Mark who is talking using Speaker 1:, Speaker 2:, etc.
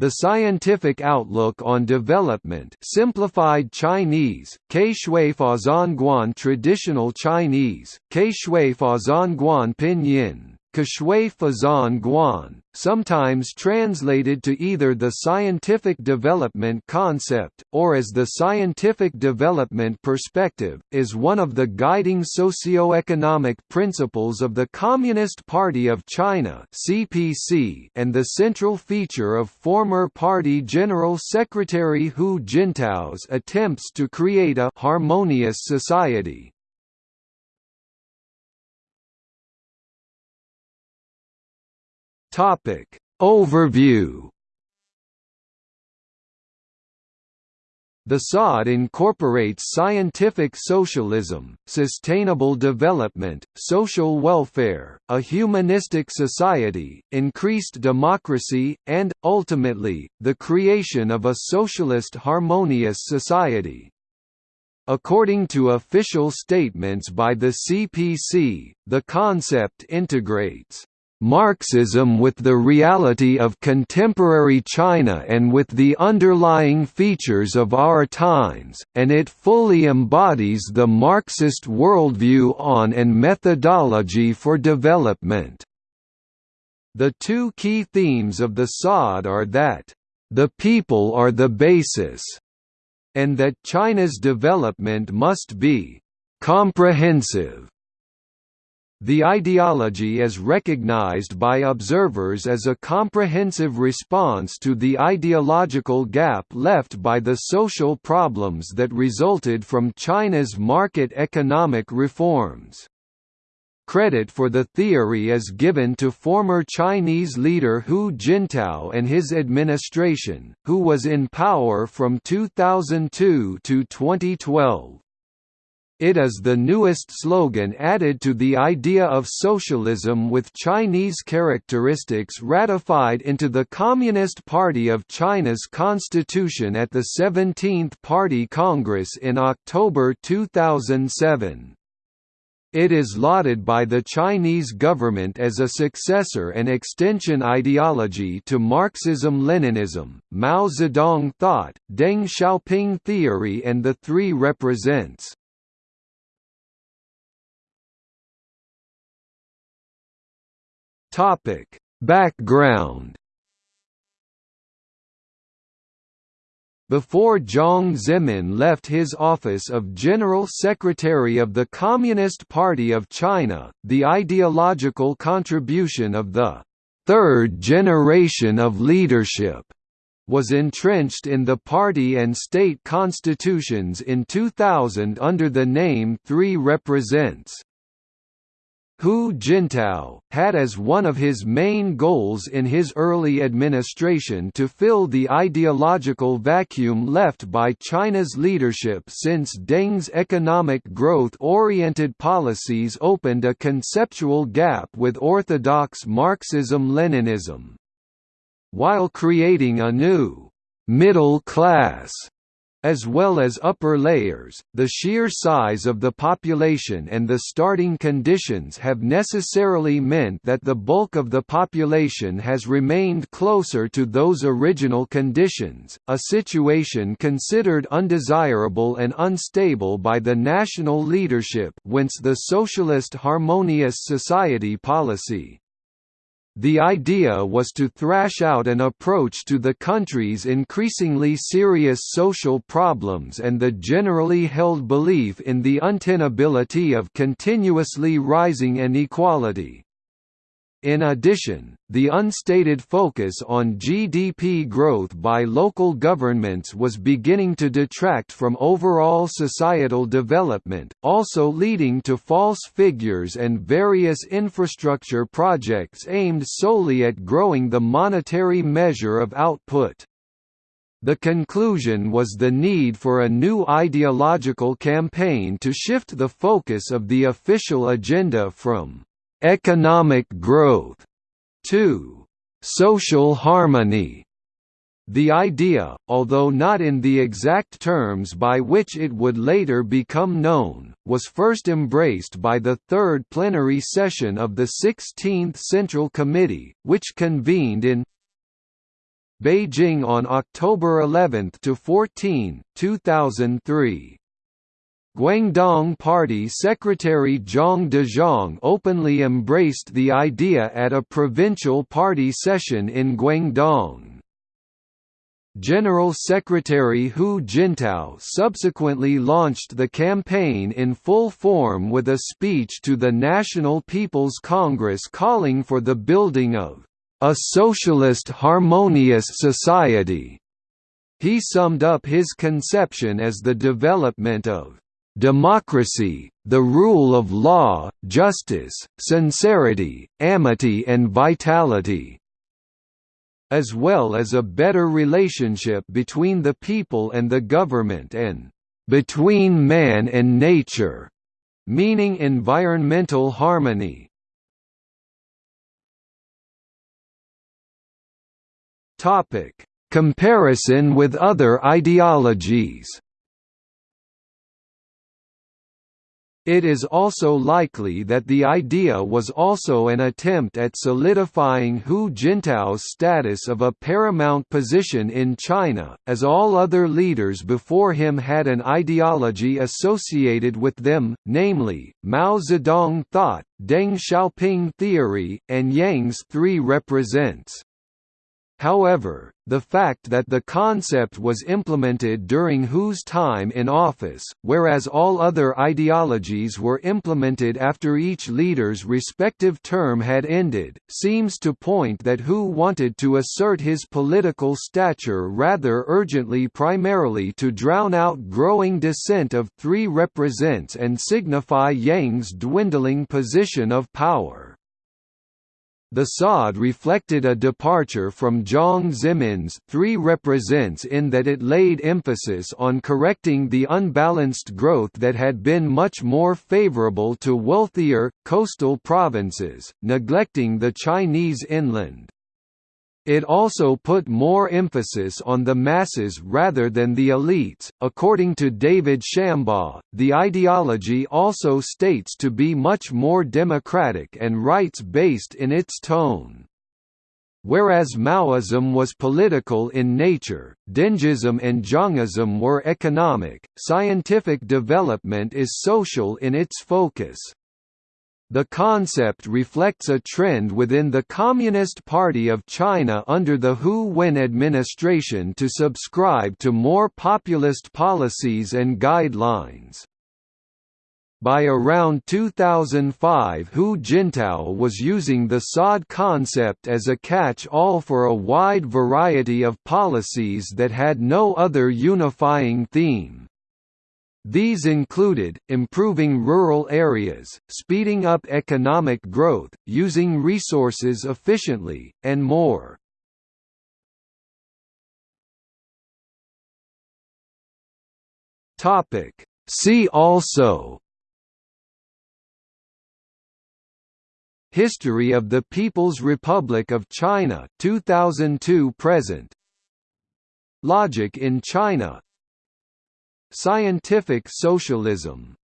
Speaker 1: The Scientific Outlook on Development Simplified Chinese, Kexue Fazhan Guan Traditional Chinese, Kexue Fazhan Guan Pinyin, Kexue Fazhan Guan, sometimes translated to either the scientific development concept, or as the scientific development perspective, is one of the guiding socio-economic principles of the Communist Party of China and the central feature of former party General Secretary Hu Jintao's attempts to create a «harmonious society». Topic Overview The SOD incorporates scientific socialism, sustainable development, social welfare, a humanistic society, increased democracy, and, ultimately, the creation of a socialist harmonious society. According to official statements by the CPC, the concept integrates Marxism with the reality of contemporary China and with the underlying features of our times, and it fully embodies the Marxist worldview on and methodology for development. The two key themes of the SOD are that, "...the people are the basis", and that China's development must be "...comprehensive." The ideology is recognized by observers as a comprehensive response to the ideological gap left by the social problems that resulted from China's market economic reforms. Credit for the theory is given to former Chinese leader Hu Jintao and his administration, who was in power from 2002 to 2012. It is the newest slogan added to the idea of socialism with Chinese characteristics ratified into the Communist Party of China's constitution at the 17th Party Congress in October 2007. It is lauded by the Chinese government as a successor and extension ideology to Marxism-Leninism, Mao Zedong thought, Deng Xiaoping theory and the three represents. Topic: Background Before Jiang Zemin left his office of General Secretary of the Communist Party of China, the ideological contribution of the third generation of leadership was entrenched in the party and state constitutions in 2000 under the name Three Represents. Hu Jintao, had as one of his main goals in his early administration to fill the ideological vacuum left by China's leadership since Deng's economic growth-oriented policies opened a conceptual gap with orthodox Marxism-Leninism. While creating a new «middle class» as well as upper layers, the sheer size of the population and the starting conditions have necessarily meant that the bulk of the population has remained closer to those original conditions, a situation considered undesirable and unstable by the national leadership whence the Socialist Harmonious Society policy. The idea was to thrash out an approach to the country's increasingly serious social problems and the generally held belief in the untenability of continuously rising inequality. In addition, the unstated focus on GDP growth by local governments was beginning to detract from overall societal development, also leading to false figures and various infrastructure projects aimed solely at growing the monetary measure of output. The conclusion was the need for a new ideological campaign to shift the focus of the official agenda from economic growth, 2. social harmony. The idea, although not in the exact terms by which it would later become known, was first embraced by the third plenary session of the 16th Central Committee, which convened in Beijing on October 11 to 14, 2003. Guangdong Party Secretary Zhang Dejiang openly embraced the idea at a provincial party session in Guangdong. General Secretary Hu Jintao subsequently launched the campaign in full form with a speech to the National People's Congress calling for the building of a socialist harmonious society. He summed up his conception as the development of democracy, the rule of law, justice, sincerity, amity and vitality as well as a better relationship between the people and the government and between man and nature, meaning environmental harmony. Comparison with other ideologies. It is also likely that the idea was also an attempt at solidifying Hu Jintao's status of a paramount position in China, as all other leaders before him had an ideology associated with them, namely, Mao Zedong thought, Deng Xiaoping theory, and Jiang's three represents. However, the fact that the concept was implemented during Hu's time in office, whereas all other ideologies were implemented after each leader's respective term had ended, seems to point that Hu wanted to assert his political stature rather urgently primarily to drown out growing dissent of three represents and signify Jiang's dwindling position of power. The SOD reflected a departure from Jiang Zemin's three represents in that it laid emphasis on correcting the unbalanced growth that had been much more favorable to wealthier, coastal provinces, neglecting the Chinese inland. It also put more emphasis on the masses rather than the elites. According to David Shambaugh, the ideology also states to be much more democratic and rights based in its tone. Whereas Maoism was political in nature, Dengism and Jiangism were economic, scientific development is social in its focus. The concept reflects a trend within the Communist Party of China under the Hu Wen administration to subscribe to more populist policies and guidelines. By around 2005 Hu Jintao was using the SOD concept as a catch-all for a wide variety of policies that had no other unifying theme. These included, improving rural areas, speeding up economic growth, using resources efficiently, and more. See also History of the People's Republic of China 2002 present. Logic in China Scientific socialism